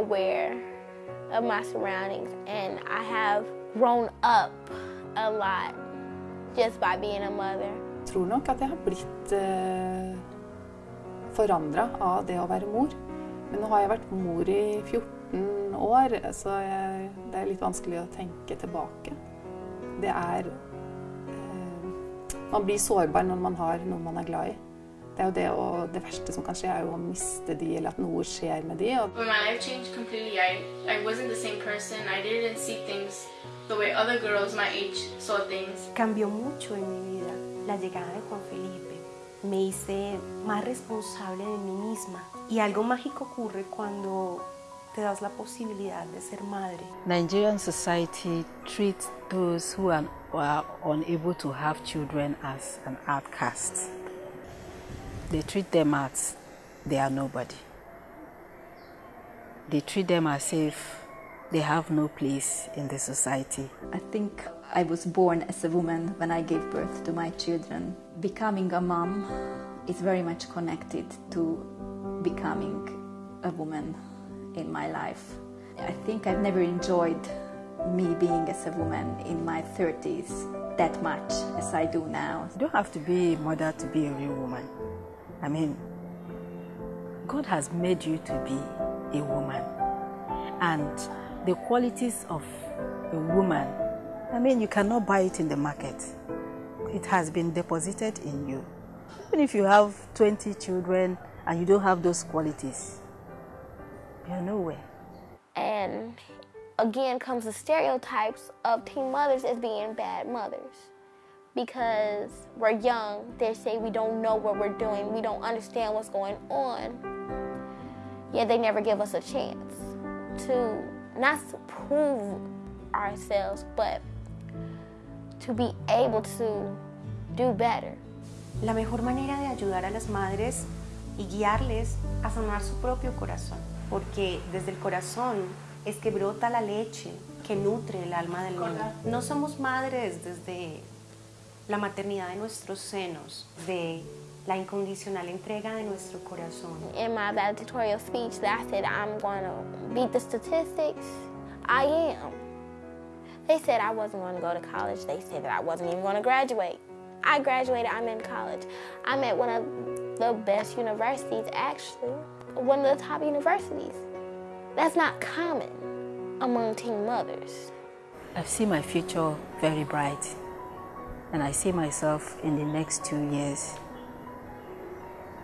aware of my surroundings and I have grown up a lot just by being a mother. Jeg tror nok at jeg har blitt eh, forandra av det å være mor. Men nå har jeg vært mor i 14 år, så jeg, det er litt vanskelig å tenke tilbake. Det er eh, Man blir sårbar når man har noe man er glad i. Det er jo det, og det verste som kan skje, er jo å miste de, eller at noe skjer med de. Og When my life changed completely, I, I wasn't the same person. I didn't see things the way other girls my age saw things. Cambió mucho en mi vida la llegada de Juan Felipe. Me hice más responsable de mí misma. Y algo mágico ocurre cuando te das la posibilidad de ser madre. Nigerian society treats those who are, who are unable to have children as an outcast. They treat them as they are nobody. They treat them as if they have no place in the society. I think I was born as a woman when I gave birth to my children. Becoming a mom is very much connected to becoming a woman in my life. I think I've never enjoyed me being as a woman in my 30s that much as I do now. You don't have to be a mother to be a real woman. I mean, God has made you to be a woman. And the qualities of a woman, I mean, you cannot buy it in the market. It has been deposited in you. Even if you have 20 children and you don't have those qualities, you're nowhere. And again comes the stereotypes of teen mothers as being bad mothers. Because we're young, they say we don't know what we're doing, we don't understand what's going on. Yet they never give us a chance to not to prove ourselves, but to be able to do better. La mejor manera de ayudar a las madres y guiarles a sanar su propio corazón, porque desde el corazón es que brota la leche que nutre el alma del niño. No somos madres desde la maternidad de nuestros senos, de la incondicional entrega de nuestro corazón. In my valedictorian speech that I said I'm going to beat the statistics, I am. They said I wasn't going to go to college. They said that I wasn't even going to graduate. I graduated, I'm in college. I'm at one of the best universities, actually, one of the top universities. That's not common among teen mothers. I see my future very bright, and I see myself in the next two years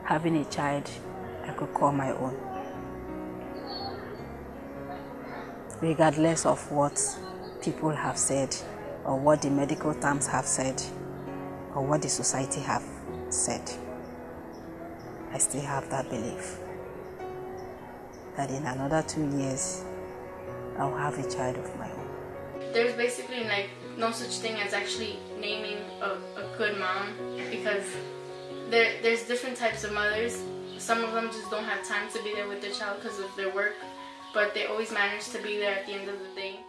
having a child I could call my own. Regardless of what people have said, or what the medical terms have said, or what the society have said, I still have that belief that in another two years I'll have a child of my own. There's basically like no such thing as actually naming a, a good mom because there there's different types of mothers. Some of them just don't have time to be there with their child because of their work, but they always manage to be there at the end of the day.